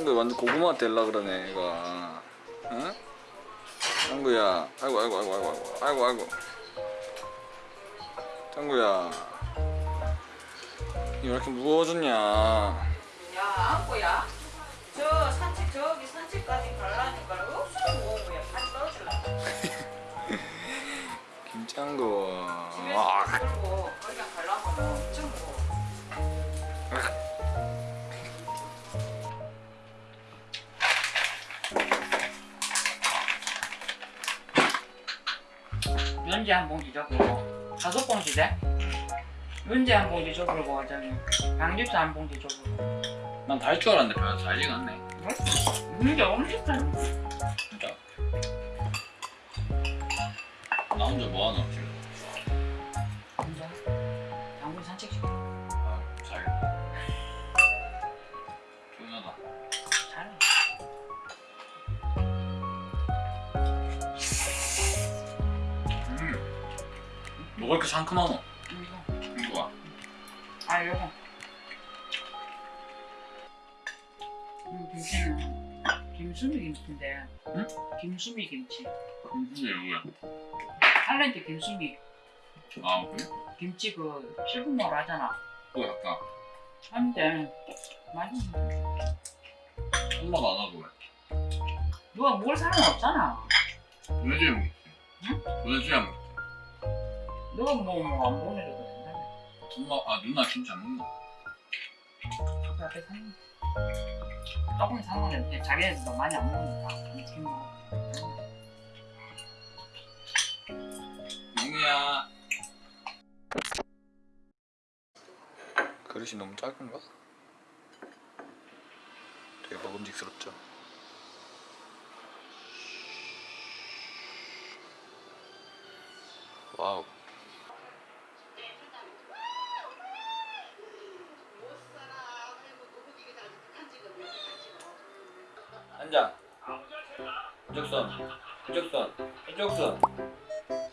짱구 완전 고구마 될라 그러네 얘가 응? 짱구야 아이고 아이고 아이고 아이고 아이고 아이고 짱구야. 왜 이렇게 무거워졌냐? 야 안고야? 저 산책 저기 산책까지 가려니까 없어 뭐야. 발 떨어질라. 김짱구. 집 연지 한 봉지 줘보고 다섯 봉지 돼? 연지 한 봉지 줘보고 저기 강집사 한 봉지 줘보고 난 다 할 줄 알았는데 별로 잘 익었네. 연지 엄청 잘 진짜 나 혼자 뭐하노 지금 뭐가 이렇게 상큼하노? 이거. 이거 아 요거. 이 김치는 김수미 김치인데. 응? 김수미 김치. 무슨 이거야. 할렌트 김수미. 아 그래? 김치 그 실분모로 하잖아. 또 약간. 한데 맛있는 엄마가 안 하고 왜? 누가 먹을 사람 없잖아. 도대체 먹지 응? 먹지 누가 뭐뭐안 먹는 애도 된다며 엄마 아 누나 김치 안 먹나? 그 앞에 사는 조금 상관없는데 자기네들도 많이 안 먹으니까. 김치 먹어 영우야. 그릇이 너무 작은가? 되게 먹음직스럽죠? 와우 앉아 이쪽선 이쪽선 이쪽선.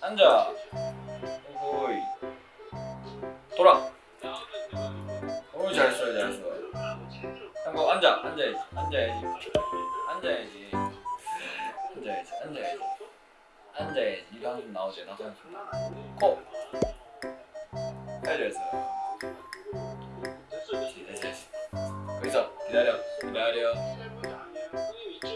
앉아. 오이. 돌아. 어이 잘했어 잘했어. 한거 앉아. 앉아야지. 앉아야지. 앉아야지. 앉아야지. 앉아야지. 앉아야지. 이거 한숨 나오지? 나도 한숨 코 잘했어 잘했어 잘했어. 거기서 기다려. 기다려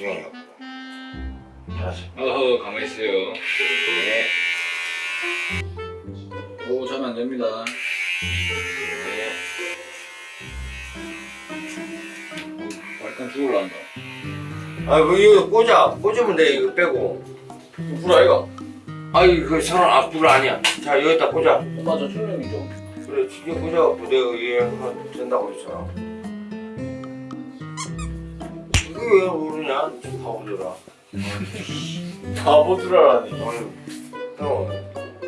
나중에 하고. 알았어. 어허 가만히 있어요 네. 오 자면 안 됩니다 네. 약간 죽을란다 아, 그 이거 꽂아. 꽂으면 돼. 이거 빼고. 불 아이가 아이, 그 사람 앞불 아니야. 자, 여기다 꽂아. 엄마 저 출력이죠 그래, 진짜 꽂아갖고 내가 이해하면 된다고 했잖아. 왜 모르냐? 바보들아. 바보들아라니 아유, 형,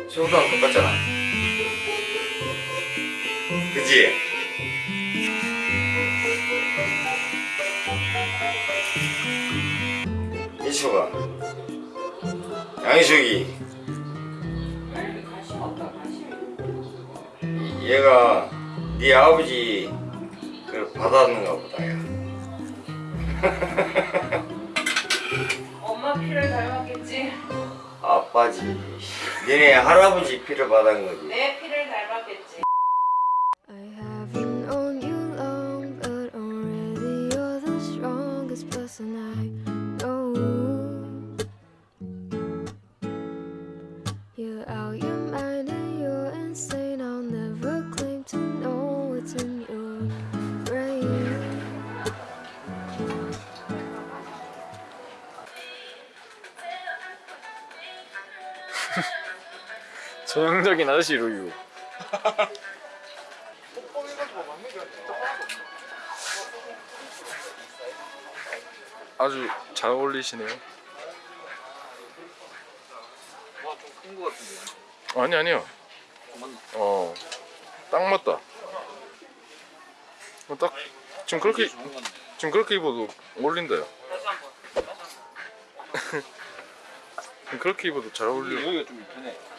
세우랑 똑같잖아. 그지? 이초가 관심이 얘가 네 아버지 그 받았는가 보다 야. 엄마 피를 닮았겠지 아빠지 니네 할아버지 피를 받은 거지 내 피를 닮았겠지 I haven't known you long, but already you're the strongest person I know. You're out your mind and you're insane. I'll never claim to know what's in your 전형적인 아저씨 루유 아주 잘 어울리시네요. 큰거 같은데. 아니 아니요. 어, 딱 맞다. 어, 딱 지금 그렇게. 지금 그렇게 입어도 어울린다요. 그렇게 입어도 잘 어울려. 여기가 좀 편해.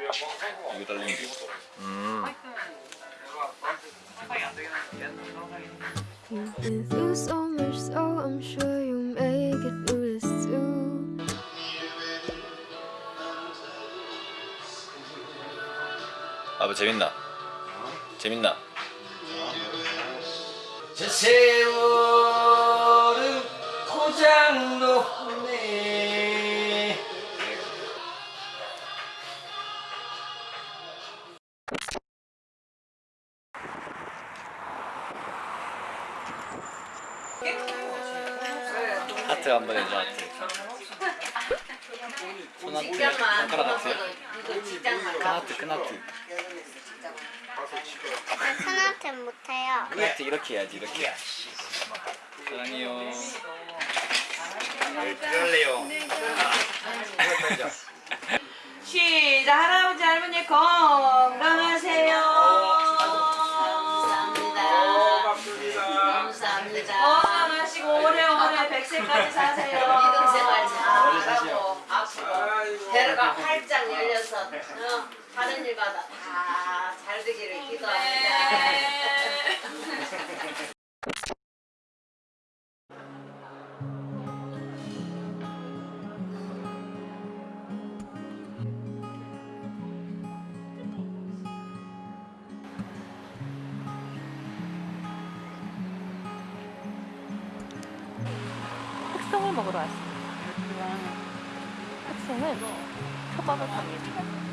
이거 달리는 게. 음. You've been through so much, so I'm sure you'll make it through this too. 아빠 재밌나? 재밌나? 저 세월은 고장놓 하트 한번 하트. 직장만. 이거 직장만 큰 하트 큰 하트. 큰한테 못해요. 큰 하트 이렇게 해야지 이렇게. 사랑해요. 그럴래요 시작 할아버지 할머니 건 백세까지 사세요. 이동생활 잘하고 앞으로 대로가 활짝 열려서 어, 하는 일마다 다 잘 되기를 기도합니다. 먹으러 왔습니다. 흑송은 초밥을 갑니다.